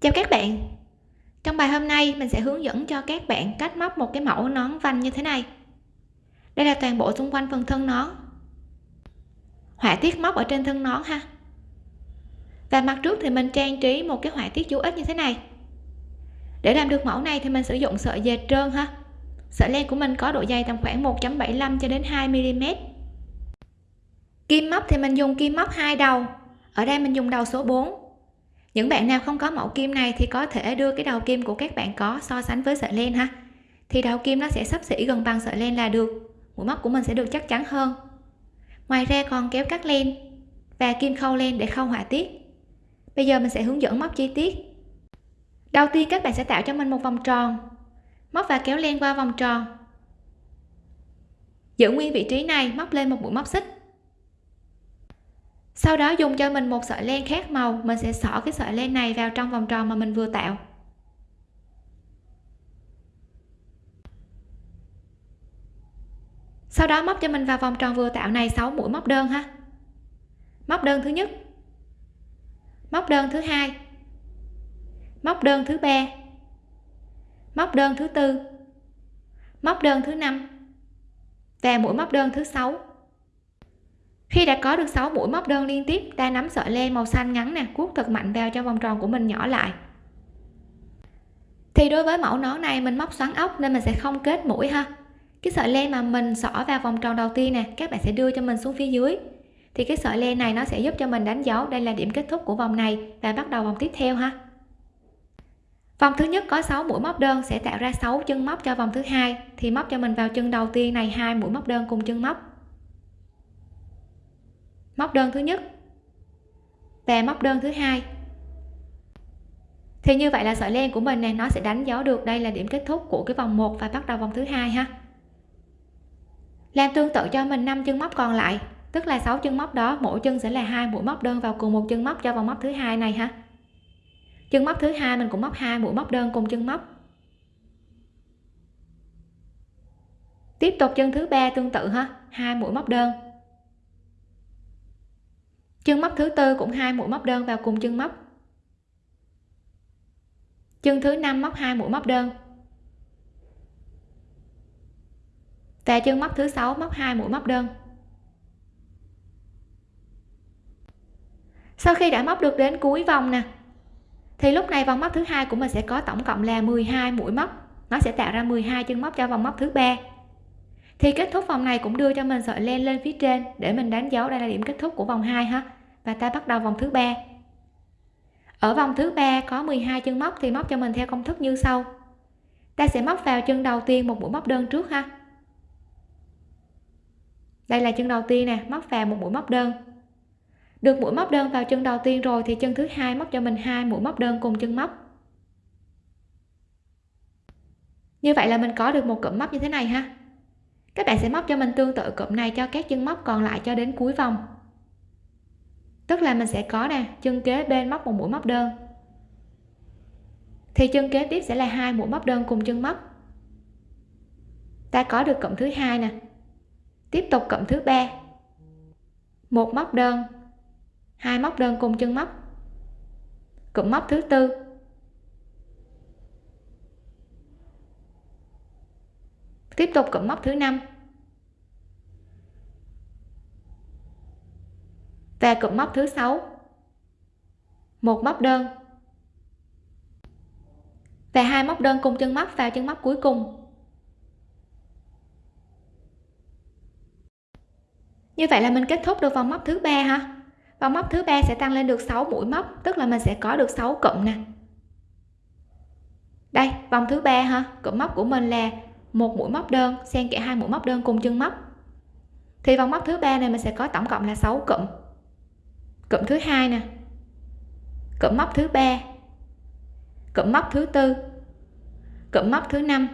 chào các bạn. Trong bài hôm nay, mình sẽ hướng dẫn cho các bạn cách móc một cái mẫu nón vành như thế này. Đây là toàn bộ xung quanh phần thân nón họa tiết móc ở trên thân nón ha. Và mặt trước thì mình trang trí một cái họa tiết chú ít như thế này. Để làm được mẫu này thì mình sử dụng sợi dệt trơn ha. Sợi len của mình có độ dày tầm khoảng 1.75 cho đến 2 mm kim móc thì mình dùng kim móc hai đầu. Ở đây mình dùng đầu số 4 những bạn nào không có mẫu kim này thì có thể đưa cái đầu kim của các bạn có so sánh với sợi len ha. Thì đầu kim nó sẽ sắp xỉ gần bằng sợi len là được. Mũi móc của mình sẽ được chắc chắn hơn. Ngoài ra còn kéo cắt len và kim khâu len để khâu họa tiết. Bây giờ mình sẽ hướng dẫn móc chi tiết. Đầu tiên các bạn sẽ tạo cho mình một vòng tròn. Móc và kéo len qua vòng tròn. Giữ nguyên vị trí này, móc lên một mũi móc xích sau đó dùng cho mình một sợi len khác màu, mình sẽ xỏ cái sợi len này vào trong vòng tròn mà mình vừa tạo. Sau đó móc cho mình vào vòng tròn vừa tạo này 6 mũi móc đơn ha. Móc đơn thứ nhất. Móc đơn thứ hai. Móc đơn thứ ba. Móc đơn thứ tư. Móc đơn thứ năm. Và mũi móc đơn thứ sáu khi đã có được 6 mũi móc đơn liên tiếp, ta nắm sợi len màu xanh ngắn nè, cuốc thật mạnh vào cho vòng tròn của mình nhỏ lại. Thì đối với mẫu nón này, mình móc xoắn ốc nên mình sẽ không kết mũi ha. Cái sợi len mà mình xỏ vào vòng tròn đầu tiên nè, các bạn sẽ đưa cho mình xuống phía dưới. Thì cái sợi len này nó sẽ giúp cho mình đánh dấu. Đây là điểm kết thúc của vòng này và bắt đầu vòng tiếp theo ha. Vòng thứ nhất có 6 mũi móc đơn sẽ tạo ra 6 chân móc cho vòng thứ hai. Thì móc cho mình vào chân đầu tiên này, hai mũi móc đơn cùng chân móc móc đơn thứ nhất. Và móc đơn thứ hai. Thì như vậy là sợi len của mình này, nó sẽ đánh dấu được đây là điểm kết thúc của cái vòng 1 và bắt đầu vòng thứ hai ha. Làm tương tự cho mình 5 chân móc còn lại, tức là 6 chân móc đó, mỗi chân sẽ là hai mũi móc đơn vào cùng một chân móc cho vòng móc thứ hai này ha. Chân móc thứ hai mình cũng móc hai mũi móc đơn cùng chân móc. Tiếp tục chân thứ ba tương tự ha, hai mũi móc đơn móc thứ tư cũng hai mũi móc đơn vào cùng chân móc. Chân thứ năm móc hai mũi móc đơn. Và chân móc thứ sáu móc hai mũi móc đơn. Sau khi đã móc được đến cuối vòng nè, thì lúc này vòng móc thứ hai của mình sẽ có tổng cộng là 12 mũi móc. Nó sẽ tạo ra 12 chân móc cho vòng móc thứ ba. Thì kết thúc vòng này cũng đưa cho mình sợi len lên phía trên để mình đánh dấu đây là điểm kết thúc của vòng 2 ha và ta bắt đầu vòng thứ ba. Ở vòng thứ ba có 12 chân móc thì móc cho mình theo công thức như sau. Ta sẽ móc vào chân đầu tiên một mũi móc đơn trước ha. Đây là chân đầu tiên nè, móc vào một mũi móc đơn. Được mũi móc đơn vào chân đầu tiên rồi thì chân thứ hai móc cho mình hai mũi móc đơn cùng chân móc. Như vậy là mình có được một cụm móc như thế này ha. Các bạn sẽ móc cho mình tương tự cụm này cho các chân móc còn lại cho đến cuối vòng tức là mình sẽ có nè, chân kế bên móc một mũi móc đơn. Thì chân kế tiếp sẽ là hai mũi móc đơn cùng chân móc. Ta có được cộng thứ hai nè. Tiếp tục cộng thứ ba. Một móc đơn, hai móc đơn cùng chân móc. Cụm móc thứ tư. Tiếp tục cụm móc thứ năm. Và cụm móc thứ sáu. Một móc đơn. Và hai móc đơn cùng chân móc vào chân móc cuối cùng. Như vậy là mình kết thúc được vòng móc thứ ba ha? Vòng móc thứ ba sẽ tăng lên được 6 mũi móc, tức là mình sẽ có được 6 cụm nè. Đây, vòng thứ ba ha? Cụm móc của mình là một mũi móc đơn xen kẽ hai mũi móc đơn cùng chân móc. Thì vòng móc thứ ba này mình sẽ có tổng cộng là 6 cụm cụm thứ hai nè. Cụm móc thứ ba. Cụm móc thứ tư. Cụm móc thứ năm.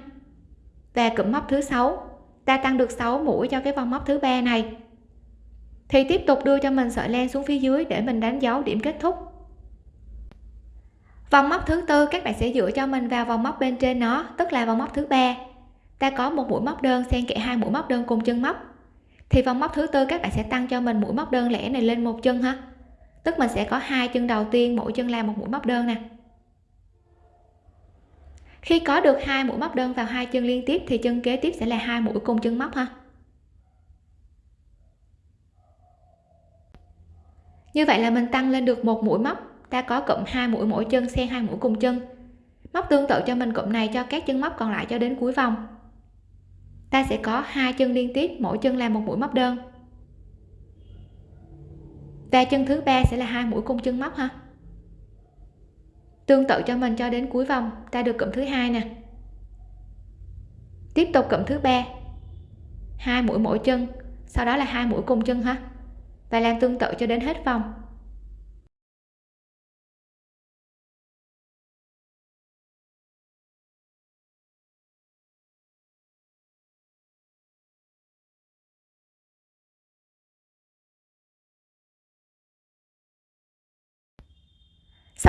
Và cụm móc thứ sáu. Ta tăng được 6 mũi cho cái vòng móc thứ ba này. Thì tiếp tục đưa cho mình sợi len xuống phía dưới để mình đánh dấu điểm kết thúc. Vòng móc thứ tư, các bạn sẽ dựa cho mình vào vòng móc bên trên nó, tức là vòng móc thứ ba. Ta có một mũi móc đơn, xen kẽ hai mũi móc đơn cùng chân móc. Thì vòng móc thứ tư, các bạn sẽ tăng cho mình mũi móc đơn lẻ này lên một chân ha tức mình sẽ có hai chân đầu tiên, mỗi chân làm một mũi móc đơn nè. Khi có được hai mũi móc đơn vào hai chân liên tiếp, thì chân kế tiếp sẽ là hai mũi cùng chân móc ha. Như vậy là mình tăng lên được một mũi móc, ta có cụm hai mũi mỗi chân, xen hai mũi cùng chân. Móc tương tự cho mình cụm này, cho các chân móc còn lại cho đến cuối vòng. Ta sẽ có hai chân liên tiếp, mỗi chân làm một mũi móc đơn và chân thứ ba sẽ là hai mũi cung chân móc ha. Tương tự cho mình cho đến cuối vòng, ta được cụm thứ hai nè. Tiếp tục cụm thứ ba. Hai mũi mỗi chân, sau đó là hai mũi cùng chân ha. Và làm tương tự cho đến hết vòng.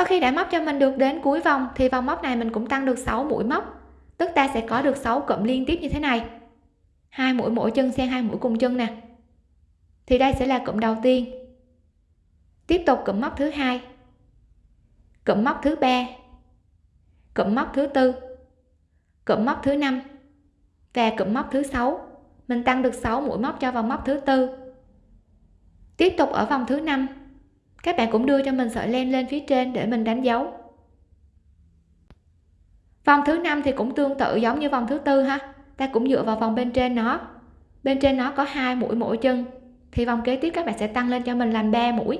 Sau khi đã móc cho mình được đến cuối vòng, thì vòng móc này mình cũng tăng được 6 mũi móc. Tức ta sẽ có được 6 cụm liên tiếp như thế này. Hai mũi mỗi chân xen hai mũi cùng chân nè. Thì đây sẽ là cụm đầu tiên. Tiếp tục cụm móc thứ hai. Cụm móc thứ ba. Cụm móc thứ tư. Cụm móc thứ năm. Và cụm móc thứ sáu. Mình tăng được 6 mũi móc cho vòng móc thứ tư. Tiếp tục ở vòng thứ năm các bạn cũng đưa cho mình sợi len lên phía trên để mình đánh dấu. Vòng thứ năm thì cũng tương tự giống như vòng thứ tư ha. Ta cũng dựa vào vòng bên trên nó. Bên trên nó có hai mũi mỗi chân. Thì vòng kế tiếp các bạn sẽ tăng lên cho mình làm 3 mũi.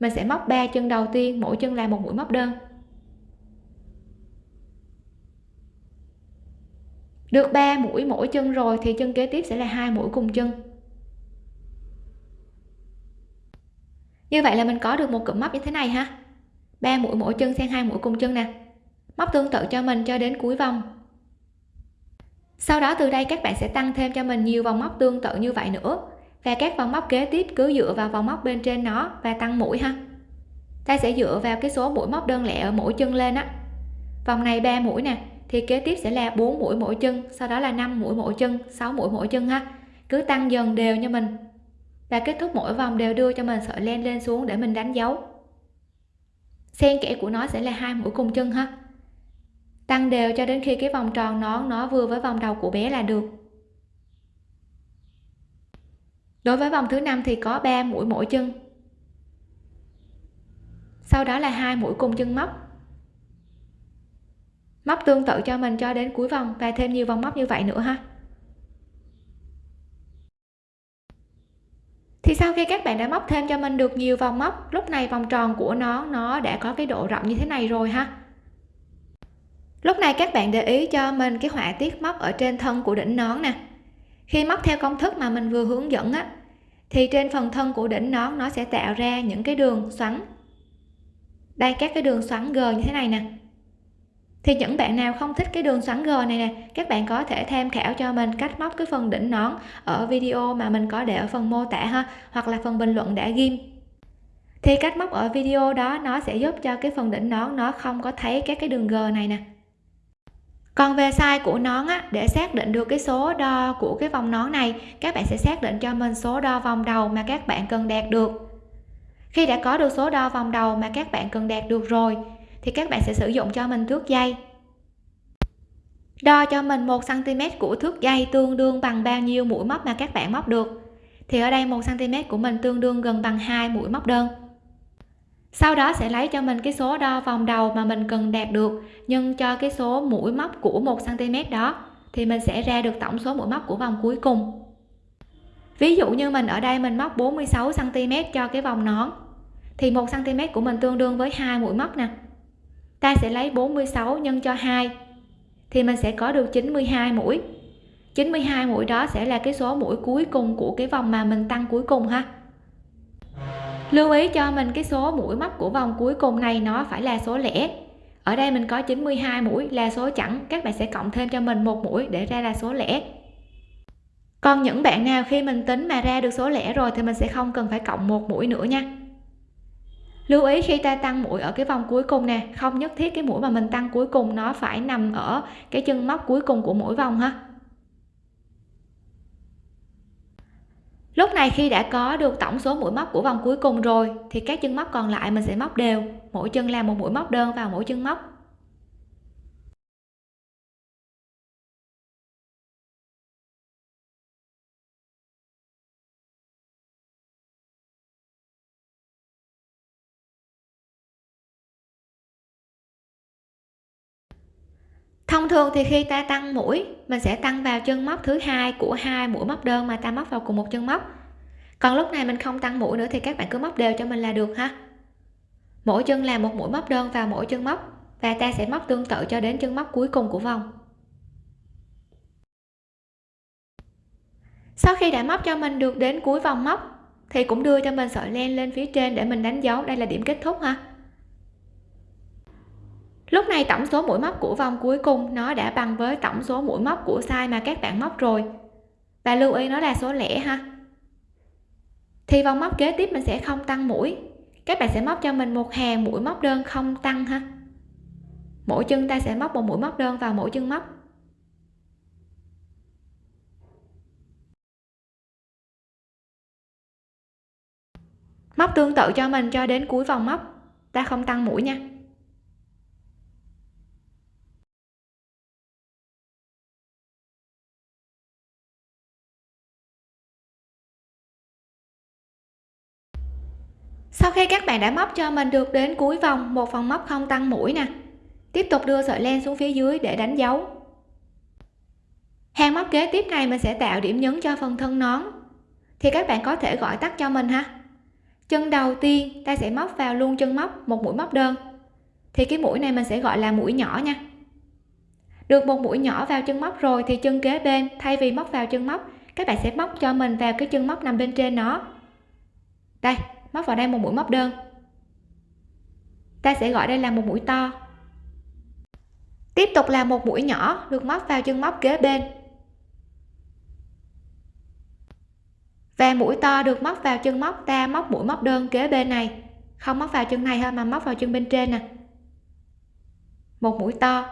Mình sẽ móc 3 chân đầu tiên, mỗi chân là một mũi móc đơn. Được 3 mũi mỗi chân rồi thì chân kế tiếp sẽ là hai mũi cùng chân. Như vậy là mình có được một cụm móc như thế này ha. Ba mũi mỗi chân xen hai mũi cùng chân nè. Móc tương tự cho mình cho đến cuối vòng. Sau đó từ đây các bạn sẽ tăng thêm cho mình nhiều vòng móc tương tự như vậy nữa. Và các vòng móc kế tiếp cứ dựa vào vòng móc bên trên nó và tăng mũi ha. Ta sẽ dựa vào cái số mũi móc đơn lẻ ở mỗi chân lên á. Vòng này 3 mũi nè, thì kế tiếp sẽ là 4 mũi mỗi chân, sau đó là 5 mũi mỗi chân 6 mũi mỗi chân ha. Cứ tăng dần đều cho mình và kết thúc mỗi vòng đều đưa cho mình sợi len lên xuống để mình đánh dấu. Xen kẽ của nó sẽ là hai mũi cùng chân ha. Tăng đều cho đến khi cái vòng tròn nó nó vừa với vòng đầu của bé là được. Đối với vòng thứ năm thì có 3 mũi mỗi chân. Sau đó là hai mũi cùng chân móc. Móc tương tự cho mình cho đến cuối vòng và thêm nhiều vòng móc như vậy nữa ha. Thì sau khi các bạn đã móc thêm cho mình được nhiều vòng móc, lúc này vòng tròn của nó nó đã có cái độ rộng như thế này rồi ha. Lúc này các bạn để ý cho mình cái họa tiết móc ở trên thân của đỉnh nón nè. Khi móc theo công thức mà mình vừa hướng dẫn á, thì trên phần thân của đỉnh nón nó sẽ tạo ra những cái đường xoắn. Đây, các cái đường xoắn g như thế này nè thì những bạn nào không thích cái đường xoắn g này nè các bạn có thể tham khảo cho mình cách móc cái phần đỉnh nón ở video mà mình có để ở phần mô tả ha hoặc là phần bình luận đã ghim. Thì cách móc ở video đó nó sẽ giúp cho cái phần đỉnh nón nó không có thấy các cái đường g này nè. Còn về size của nón á, để xác định được cái số đo của cái vòng nón này các bạn sẽ xác định cho mình số đo vòng đầu mà các bạn cần đạt được. Khi đã có được số đo vòng đầu mà các bạn cần đạt được rồi thì các bạn sẽ sử dụng cho mình thước dây. Đo cho mình 1 cm của thước dây tương đương bằng bao nhiêu mũi móc mà các bạn móc được. Thì ở đây 1 cm của mình tương đương gần bằng hai mũi móc đơn. Sau đó sẽ lấy cho mình cái số đo vòng đầu mà mình cần đạt được nhân cho cái số mũi móc của 1 cm đó, thì mình sẽ ra được tổng số mũi móc của vòng cuối cùng. Ví dụ như mình ở đây mình móc 46 cm cho cái vòng nón, thì 1 cm của mình tương đương với hai mũi móc nè ta sẽ lấy 46 nhân cho 2 thì mình sẽ có được 92 mũi. 92 mũi đó sẽ là cái số mũi cuối cùng của cái vòng mà mình tăng cuối cùng ha. Lưu ý cho mình cái số mũi móc của vòng cuối cùng này nó phải là số lẻ. Ở đây mình có 92 mũi là số chẵn, các bạn sẽ cộng thêm cho mình một mũi để ra là số lẻ. Còn những bạn nào khi mình tính mà ra được số lẻ rồi thì mình sẽ không cần phải cộng một mũi nữa nha lưu ý khi ta tăng mũi ở cái vòng cuối cùng nè, không nhất thiết cái mũi mà mình tăng cuối cùng nó phải nằm ở cái chân móc cuối cùng của mỗi vòng ha. Lúc này khi đã có được tổng số mũi móc của vòng cuối cùng rồi, thì các chân móc còn lại mình sẽ móc đều. Mỗi chân làm một mũi móc đơn vào mỗi chân móc. Thông thường thì khi ta tăng mũi, mình sẽ tăng vào chân móc thứ hai của hai mũi móc đơn mà ta móc vào cùng một chân móc. Còn lúc này mình không tăng mũi nữa thì các bạn cứ móc đều cho mình là được ha. Mỗi chân là một mũi móc đơn vào mỗi chân móc và ta sẽ móc tương tự cho đến chân móc cuối cùng của vòng. Sau khi đã móc cho mình được đến cuối vòng móc thì cũng đưa cho mình sợi len lên phía trên để mình đánh dấu. Đây là điểm kết thúc ha lúc này tổng số mũi móc của vòng cuối cùng nó đã bằng với tổng số mũi móc của size mà các bạn móc rồi. Và lưu ý nó là số lẻ ha. Thì vòng móc kế tiếp mình sẽ không tăng mũi. Các bạn sẽ móc cho mình một hàng mũi móc đơn không tăng ha. Mỗi chân ta sẽ móc một mũi móc đơn vào mỗi chân móc. Móc tương tự cho mình cho đến cuối vòng móc. Ta không tăng mũi nha. Các bạn đã móc cho mình được đến cuối vòng, một vòng móc không tăng mũi nè. Tiếp tục đưa sợi len xuống phía dưới để đánh dấu. Hàng móc kế tiếp này mình sẽ tạo điểm nhấn cho phần thân nón. Thì các bạn có thể gọi tắt cho mình ha. Chân đầu tiên, ta sẽ móc vào luôn chân móc, một mũi móc đơn. Thì cái mũi này mình sẽ gọi là mũi nhỏ nha. Được một mũi nhỏ vào chân móc rồi thì chân kế bên, thay vì móc vào chân móc, các bạn sẽ móc cho mình vào cái chân móc nằm bên trên nó. Đây móc vào đây một mũi móc đơn. Ta sẽ gọi đây là một mũi to. Tiếp tục là một mũi nhỏ, được móc vào chân móc kế bên. Và mũi to được móc vào chân móc, ta móc mũi móc đơn kế bên này. Không móc vào chân này thôi, mà móc vào chân bên trên nè. Một mũi to.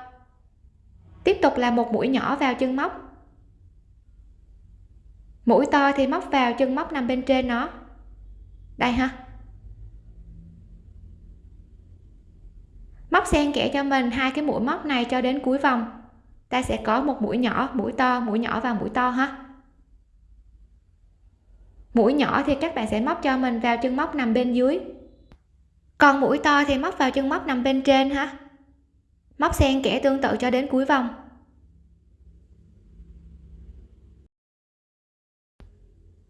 Tiếp tục là một mũi nhỏ vào chân móc. Mũi to thì móc vào chân móc nằm bên trên nó đây ha. Móc xen kẽ cho mình hai cái mũi móc này cho đến cuối vòng. Ta sẽ có một mũi nhỏ, mũi to, mũi nhỏ và mũi to ha. Mũi nhỏ thì các bạn sẽ móc cho mình vào chân móc nằm bên dưới. Còn mũi to thì móc vào chân móc nằm bên trên ha. Móc xen kẽ tương tự cho đến cuối vòng.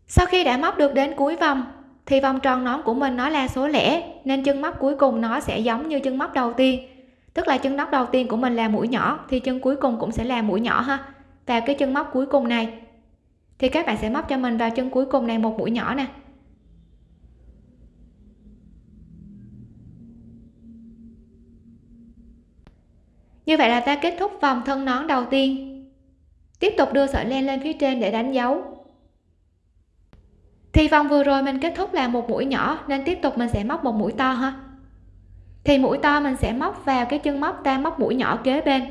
Sau khi đã móc được đến cuối vòng thì vòng tròn nón của mình nó là số lẻ, nên chân móc cuối cùng nó sẽ giống như chân móc đầu tiên. Tức là chân móc đầu tiên của mình là mũi nhỏ, thì chân cuối cùng cũng sẽ là mũi nhỏ ha. Và cái chân móc cuối cùng này, thì các bạn sẽ móc cho mình vào chân cuối cùng này một mũi nhỏ nè. Như vậy là ta kết thúc vòng thân nón đầu tiên. Tiếp tục đưa sợi len lên phía trên để đánh dấu thì vòng vừa rồi mình kết thúc là một mũi nhỏ, nên tiếp tục mình sẽ móc một mũi to ha. Thì mũi to mình sẽ móc vào cái chân móc ta móc mũi nhỏ kế bên,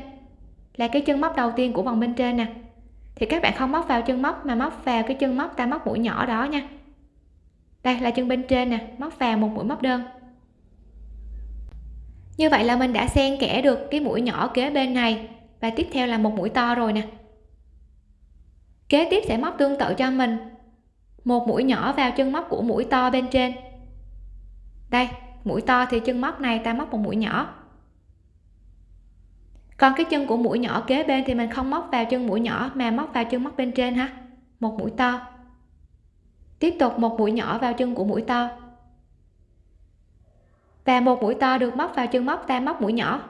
là cái chân móc đầu tiên của vòng bên trên nè. Thì các bạn không móc vào chân móc mà móc vào cái chân móc ta móc mũi nhỏ đó nha. Đây là chân bên trên nè, móc vào một mũi móc đơn. Như vậy là mình đã xen kẽ được cái mũi nhỏ kế bên này, và tiếp theo là một mũi to rồi nè. Kế tiếp sẽ móc tương tự cho mình một mũi nhỏ vào chân móc của mũi to bên trên. Đây, mũi to thì chân móc này ta móc một mũi nhỏ. Còn cái chân của mũi nhỏ kế bên thì mình không móc vào chân mũi nhỏ mà móc vào chân móc bên trên ha. Một mũi to. Tiếp tục một mũi nhỏ vào chân của mũi to. Và một mũi to được móc vào chân móc, ta móc mũi nhỏ.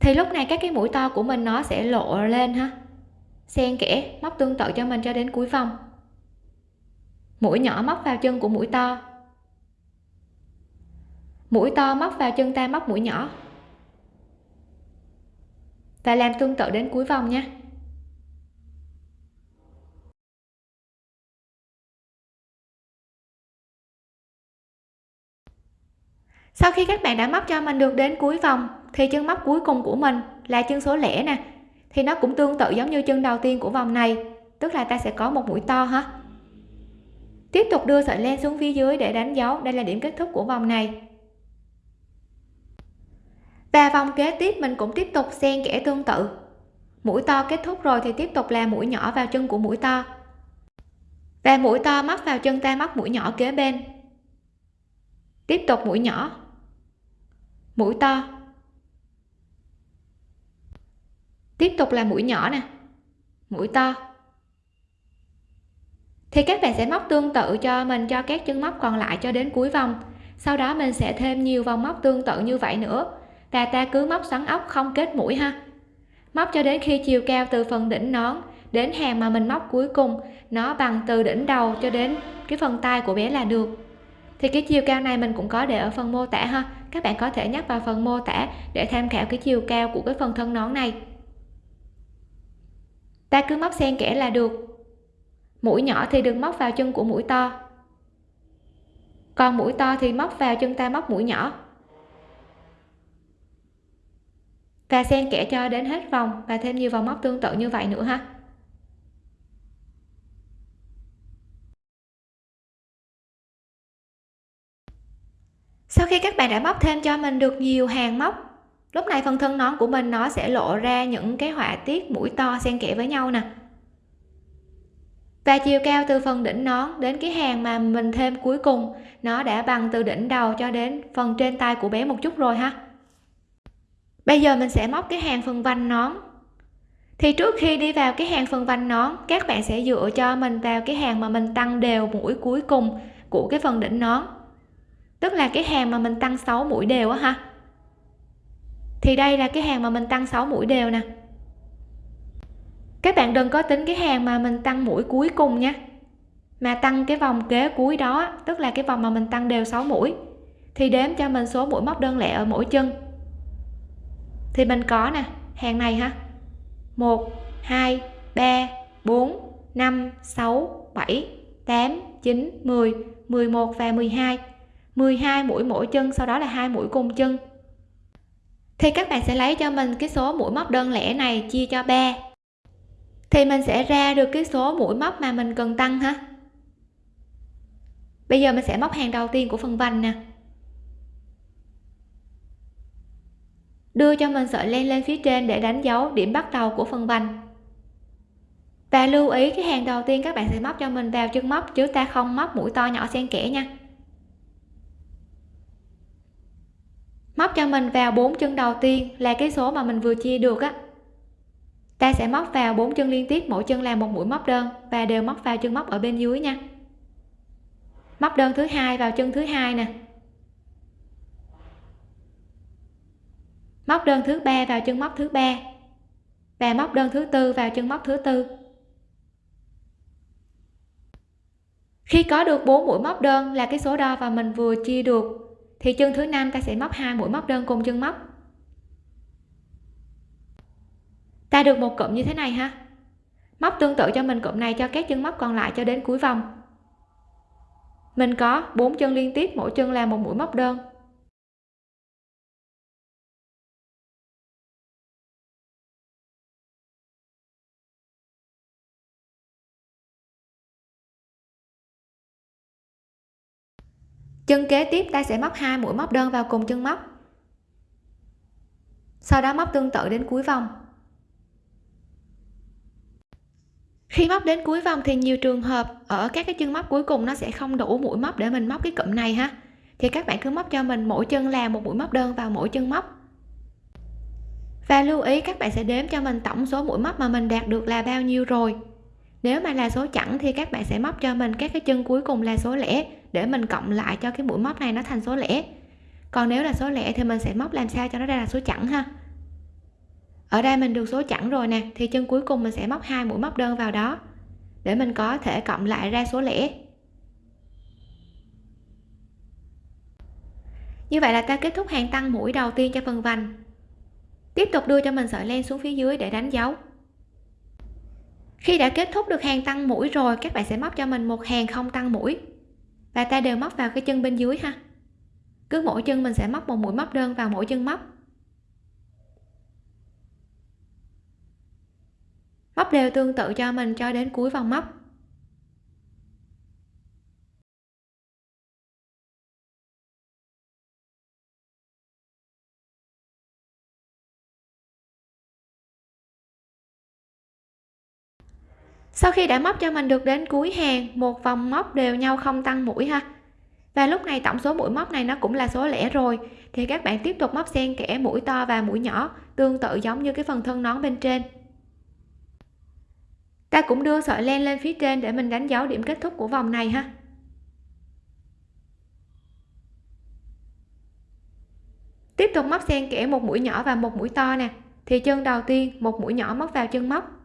Thì lúc này các cái mũi to của mình nó sẽ lộ lên ha xen kẽ, móc tương tự cho mình cho đến cuối vòng. Mũi nhỏ móc vào chân của mũi to. Mũi to móc vào chân ta móc mũi nhỏ. Và làm tương tự đến cuối vòng nha. Sau khi các bạn đã móc cho mình được đến cuối vòng, thì chân móc cuối cùng của mình là chân số lẻ nè thì nó cũng tương tự giống như chân đầu tiên của vòng này. Tức là ta sẽ có một mũi to ha. Tiếp tục đưa sợi len xuống phía dưới để đánh dấu. Đây là điểm kết thúc của vòng này. Và vòng kế tiếp mình cũng tiếp tục xen kẽ tương tự. Mũi to kết thúc rồi thì tiếp tục là mũi nhỏ vào chân của mũi to. Và mũi to móc vào chân ta móc mũi nhỏ kế bên. Tiếp tục mũi nhỏ. Mũi to. Tiếp tục là mũi nhỏ nè. Mũi to. Thì các bạn sẽ móc tương tự cho mình, cho các chân móc còn lại cho đến cuối vòng. Sau đó mình sẽ thêm nhiều vòng móc tương tự như vậy nữa. Và ta cứ móc xoắn ốc không kết mũi ha. Móc cho đến khi chiều cao từ phần đỉnh nón đến hàng mà mình móc cuối cùng, nó bằng từ đỉnh đầu cho đến cái phần tay của bé là được. Thì cái chiều cao này mình cũng có để ở phần mô tả ha. Các bạn có thể nhắc vào phần mô tả để tham khảo cái chiều cao của cái phần thân nón này ta cứ móc xen kẽ là được. Mũi nhỏ thì đừng móc vào chân của mũi to. Còn mũi to thì móc vào chân ta móc mũi nhỏ. Và xen kẽ cho đến hết vòng và thêm nhiều vòng móc tương tự như vậy nữa ha. Sau khi các bạn đã móc thêm cho mình được nhiều hàng móc lúc này phần thân nón của mình nó sẽ lộ ra những cái họa tiết mũi to xen kẽ với nhau nè. Và chiều cao từ phần đỉnh nón đến cái hàng mà mình thêm cuối cùng, nó đã bằng từ đỉnh đầu cho đến phần trên tay của bé một chút rồi ha. Bây giờ mình sẽ móc cái hàng phần vành nón. Thì trước khi đi vào cái hàng phần vành nón, các bạn sẽ dựa cho mình vào cái hàng mà mình tăng đều mũi cuối cùng của cái phần đỉnh nón. Tức là cái hàng mà mình tăng 6 mũi đều á ha thì đây là cái hàng mà mình tăng 6 mũi đều nè. Các bạn đừng có tính cái hàng mà mình tăng mũi cuối cùng nha. Mà tăng cái vòng kế cuối đó, tức là cái vòng mà mình tăng đều 6 mũi, thì đếm cho mình số mũi móc đơn lẻ ở mỗi chân. Thì mình có nè, hàng này ha. 1 2 3 4 5 6 7 8 9 10 11 và 12 12 mũi mỗi chân, sau đó là hai mũi cùng chân thì các bạn sẽ lấy cho mình cái số mũi móc đơn lẻ này chia cho 3 thì mình sẽ ra được cái số mũi móc mà mình cần tăng ha. Bây giờ mình sẽ móc hàng đầu tiên của phần vành nè. Đưa cho mình sợi len lên phía trên để đánh dấu điểm bắt đầu của phần vành. Và lưu ý cái hàng đầu tiên các bạn sẽ móc cho mình vào chân móc, chứ ta không móc mũi to nhỏ xen kẽ nha. Móc cho mình vào bốn chân đầu tiên là cái số mà mình vừa chia được á. Ta sẽ móc vào bốn chân liên tiếp, mỗi chân làm một mũi móc đơn và đều móc vào chân móc ở bên dưới nha. Móc đơn thứ hai vào chân thứ hai nè. Móc đơn thứ ba vào chân móc thứ ba và móc đơn thứ tư vào chân móc thứ tư. Khi có được bốn mũi móc đơn là cái số đo và mình vừa chia được thì chân thứ năm ta sẽ móc hai mũi móc đơn cùng chân móc. Ta được một cụm như thế này ha. Móc tương tự cho mình cụm này, cho các chân móc còn lại cho đến cuối vòng. Mình có bốn chân liên tiếp, mỗi chân là một mũi móc đơn. Chân kế tiếp ta sẽ móc hai mũi móc đơn vào cùng chân móc. Sau đó móc tương tự đến cuối vòng. Khi móc đến cuối vòng thì nhiều trường hợp ở các cái chân móc cuối cùng nó sẽ không đủ mũi móc để mình móc cái cụm này ha. Thì các bạn cứ móc cho mình mỗi chân là một mũi móc đơn vào mỗi chân móc. Và lưu ý, các bạn sẽ đếm cho mình tổng số mũi móc mà mình đạt được là bao nhiêu rồi nếu mà là số chẵn thì các bạn sẽ móc cho mình các cái chân cuối cùng là số lẻ để mình cộng lại cho cái mũi móc này nó thành số lẻ. Còn nếu là số lẻ thì mình sẽ móc làm sao cho nó ra là số chẵn ha? Ở đây mình được số chẵn rồi nè, thì chân cuối cùng mình sẽ móc hai mũi móc đơn vào đó để mình có thể cộng lại ra số lẻ. Như vậy là ta kết thúc hàng tăng mũi đầu tiên cho phần vành. Tiếp tục đưa cho mình sợi len xuống phía dưới để đánh dấu khi đã kết thúc được hàng tăng mũi rồi, các bạn sẽ móc cho mình một hàng không tăng mũi. Và ta đều móc vào cái chân bên dưới ha. Cứ mỗi chân mình sẽ móc một mũi móc đơn vào mỗi chân móc. Móc đều tương tự cho mình cho đến cuối vòng móc. Sau khi đã móc cho mình được đến cuối hàng, một vòng móc đều nhau không tăng mũi ha. Và lúc này tổng số mũi móc này nó cũng là số lẻ rồi. Thì các bạn tiếp tục móc xen kẽ mũi to và mũi nhỏ, tương tự giống như cái phần thân nón bên trên. Ta cũng đưa sợi len lên phía trên để mình đánh dấu điểm kết thúc của vòng này ha. Tiếp tục móc xen kẽ một mũi nhỏ và một mũi to nè. Thì chân đầu tiên, một mũi nhỏ móc vào chân móc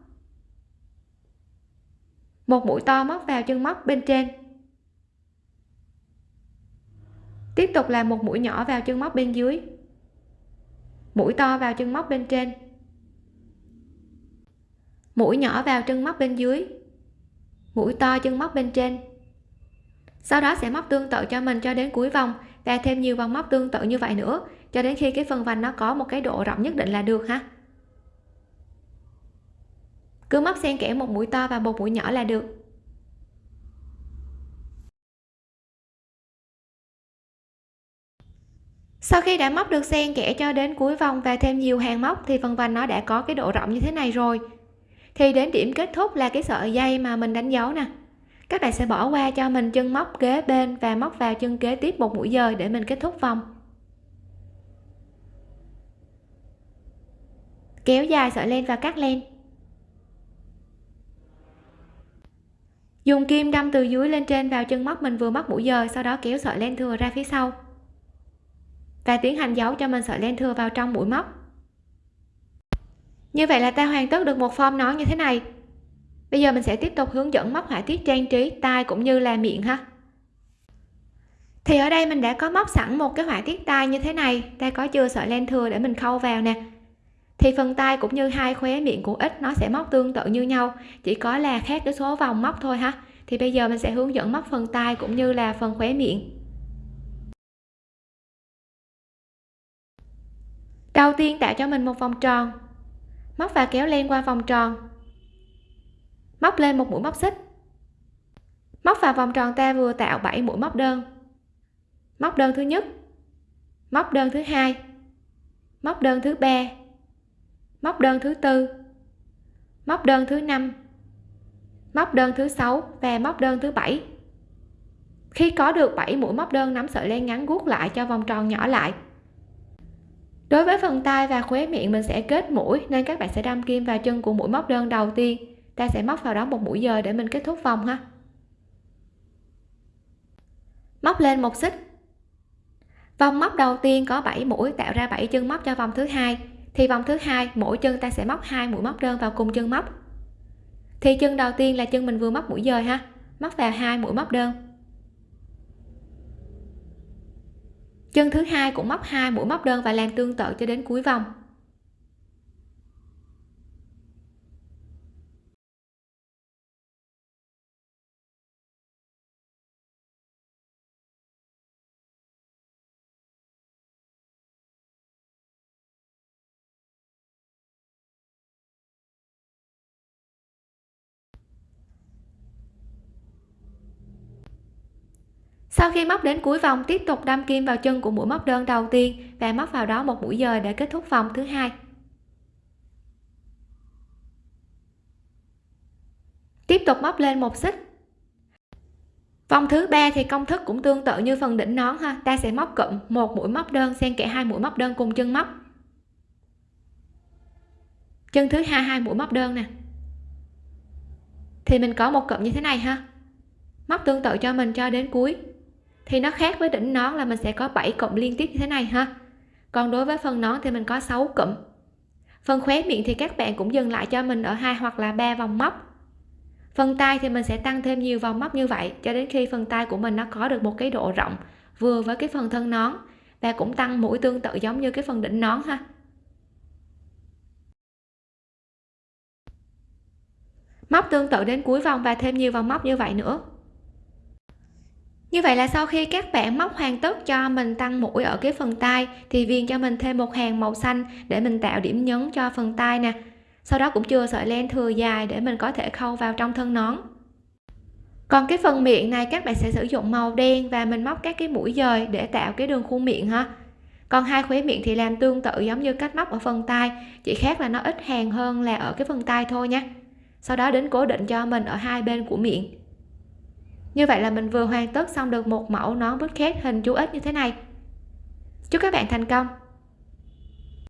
một mũi to móc vào chân móc bên trên. Tiếp tục là một mũi nhỏ vào chân móc bên dưới. Mũi to vào chân móc bên trên. Mũi nhỏ vào chân móc bên dưới. Mũi to chân móc bên trên. Sau đó sẽ móc tương tự cho mình cho đến cuối vòng và thêm nhiều vòng móc tương tự như vậy nữa, cho đến khi cái phần vành nó có một cái độ rộng nhất định là được ha cứ móc xen kẽ một mũi to và một mũi nhỏ là được. Sau khi đã móc được xen kẽ cho đến cuối vòng và thêm nhiều hàng móc thì phần vành nó đã có cái độ rộng như thế này rồi. Thì đến điểm kết thúc là cái sợi dây mà mình đánh dấu nè. Các bạn sẽ bỏ qua cho mình chân móc kế bên và móc vào chân kế tiếp một mũi dời để mình kết thúc vòng. Kéo dài sợi len và cắt len. Dùng kim đâm từ dưới lên trên vào chân móc mình vừa móc mũi giờ, sau đó kéo sợi len thừa ra phía sau. Và tiến hành giấu cho mình sợi len thừa vào trong mũi móc. Như vậy là ta hoàn tất được một form nón như thế này. Bây giờ mình sẽ tiếp tục hướng dẫn móc họa tiết trang trí tai cũng như là miệng ha. Thì ở đây mình đã có móc sẵn một cái họa tiết tai như thế này. Ta có chưa sợi len thừa để mình khâu vào nè thì phần tay cũng như hai khóe miệng của ít nó sẽ móc tương tự như nhau, chỉ có là khác cái số vòng móc thôi ha. Thì bây giờ mình sẽ hướng dẫn móc phần tay cũng như là phần khóe miệng. Đầu tiên tạo cho mình một vòng tròn. Móc và kéo len qua vòng tròn. Móc lên một mũi móc xích. Móc vào vòng tròn ta vừa tạo 7 mũi móc đơn. Móc đơn thứ nhất. Móc đơn thứ hai. Móc đơn thứ ba móc đơn thứ tư. Móc đơn thứ năm. Móc đơn thứ sáu và móc đơn thứ bảy. Khi có được 7 mũi móc đơn nắm sợi len ngắn guốc lại cho vòng tròn nhỏ lại. Đối với phần tay và khóe miệng, mình sẽ kết mũi nên các bạn sẽ đâm kim vào chân của mũi móc đơn đầu tiên. Ta sẽ móc vào đó một mũi dời để mình kết thúc vòng ha. Móc lên một xích. Vòng móc đầu tiên có 7 mũi tạo ra 7 chân móc cho vòng thứ hai thì vòng thứ hai, mỗi chân ta sẽ móc hai mũi móc đơn vào cùng chân móc. Thì chân đầu tiên là chân mình vừa móc mũi dời ha, móc vào hai mũi móc đơn. Chân thứ hai cũng móc hai mũi móc đơn và làm tương tự cho đến cuối vòng. Sau khi móc đến cuối vòng, tiếp tục đâm kim vào chân của mũi móc đơn đầu tiên và móc vào đó một mũi dời để kết thúc vòng thứ hai. Tiếp tục móc lên một xích. Vòng thứ ba thì công thức cũng tương tự như phần đỉnh nón ha. Ta sẽ móc cụm một mũi móc đơn, xen kẽ hai mũi móc đơn cùng chân móc. Chân thứ hai hai mũi móc đơn nè. Thì mình có một cụm như thế này ha. Móc tương tự cho mình cho đến cuối thì nó khác với đỉnh nón là mình sẽ có 7 cụm liên tiếp như thế này ha. Còn đối với phần nón thì mình có 6 cụm. Phần khóe miệng thì các bạn cũng dừng lại cho mình ở hai hoặc là ba vòng móc. Phần tay thì mình sẽ tăng thêm nhiều vòng móc như vậy, cho đến khi phần tay của mình nó có được một cái độ rộng, vừa với cái phần thân nón và cũng tăng mũi tương tự giống như cái phần đỉnh nón ha. Móc tương tự đến cuối vòng và thêm nhiều vòng móc như vậy nữa như vậy là sau khi các bạn móc hoàn tất cho mình tăng mũi ở cái phần tay thì viền cho mình thêm một hàng màu xanh để mình tạo điểm nhấn cho phần tay nè. Sau đó cũng chưa sợi len thừa dài để mình có thể khâu vào trong thân nón. Còn cái phần miệng này các bạn sẽ sử dụng màu đen và mình móc các cái mũi dời để tạo cái đường khuôn miệng ha. Còn hai khóe miệng thì làm tương tự giống như cách móc ở phần tay chỉ khác là nó ít hàng hơn là ở cái phần tay thôi nha. Sau đó đến cố định cho mình ở hai bên của miệng như vậy là mình vừa hoàn tất xong được một mẫu nón bút bucket hình chú ếch như thế này. Chúc các bạn thành công!